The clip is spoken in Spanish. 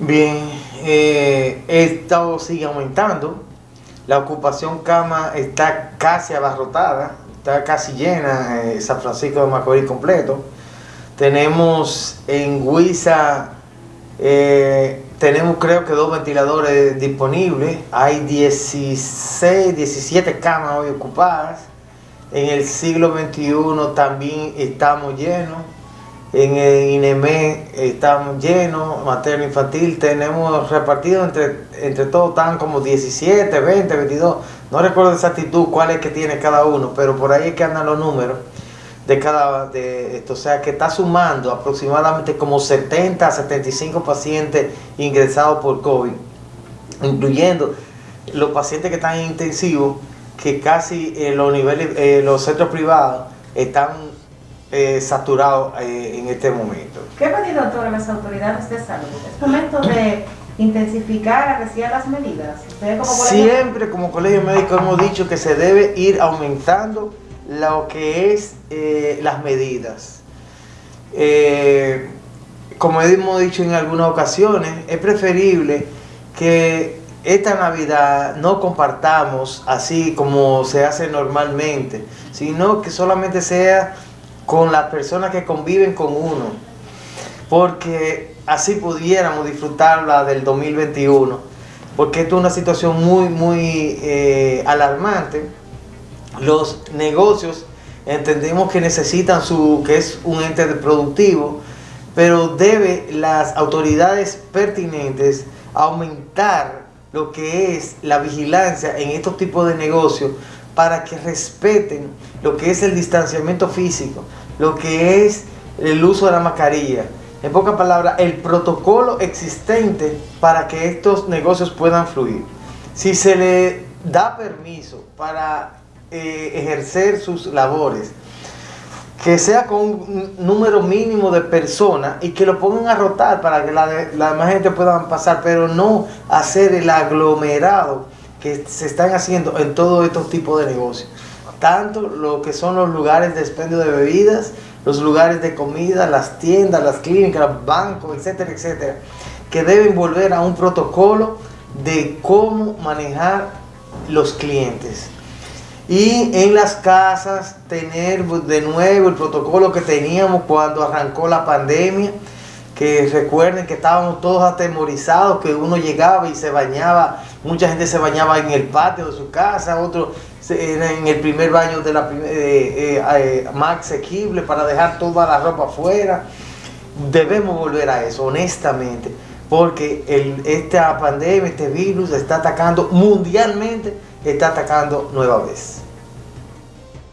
Bien, eh, esto sigue aumentando. La ocupación cama está casi abarrotada, está casi llena eh, San Francisco de Macorís completo. Tenemos en Huiza, eh, tenemos creo que dos ventiladores disponibles. Hay 16, 17 camas hoy ocupadas. En el siglo XXI también estamos llenos. En el INEME estamos llenos, materno infantil, tenemos repartido entre, entre todos, están como 17, 20, 22, no recuerdo exactitud cuál es que tiene cada uno, pero por ahí es que andan los números de cada de esto, o sea que está sumando aproximadamente como 70 a 75 pacientes ingresados por COVID, incluyendo los pacientes que están en intensivo, que casi en los niveles, eh, los centros privados están eh, saturado eh, en este momento. ¿Qué medidas toman las autoridades de salud? ¿Es momento de intensificar, arreciar las medidas? Como Siempre como colegio médico hemos dicho que se debe ir aumentando lo que es eh, las medidas. como hemos dicho en algunas ocasiones, es preferible que esta Navidad no compartamos así como se hace normalmente, sino que solamente sea con las personas que conviven con uno, porque así pudiéramos disfrutarla del 2021, porque esto es una situación muy, muy eh, alarmante. Los negocios entendemos que necesitan su, que es un ente productivo, pero debe las autoridades pertinentes aumentar lo que es la vigilancia en estos tipos de negocios para que respeten lo que es el distanciamiento físico, lo que es el uso de la mascarilla. En pocas palabras, el protocolo existente para que estos negocios puedan fluir. Si se le da permiso para eh, ejercer sus labores, que sea con un número mínimo de personas y que lo pongan a rotar para que la, la demás gente pueda pasar, pero no hacer el aglomerado que se están haciendo en todos estos tipos de negocios. Tanto lo que son los lugares de expendio de bebidas, los lugares de comida, las tiendas, las clínicas, bancos, etcétera, etcétera, que deben volver a un protocolo de cómo manejar los clientes. Y en las casas tener de nuevo el protocolo que teníamos cuando arrancó la pandemia, que recuerden que estábamos todos atemorizados, que uno llegaba y se bañaba, mucha gente se bañaba en el patio de su casa, otro en el primer baño de la eh, eh, eh, más asequible para dejar toda la ropa afuera. Debemos volver a eso, honestamente, porque esta pandemia, este virus está atacando mundialmente, está atacando nueva vez.